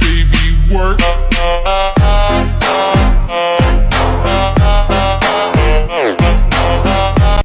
Baby, work.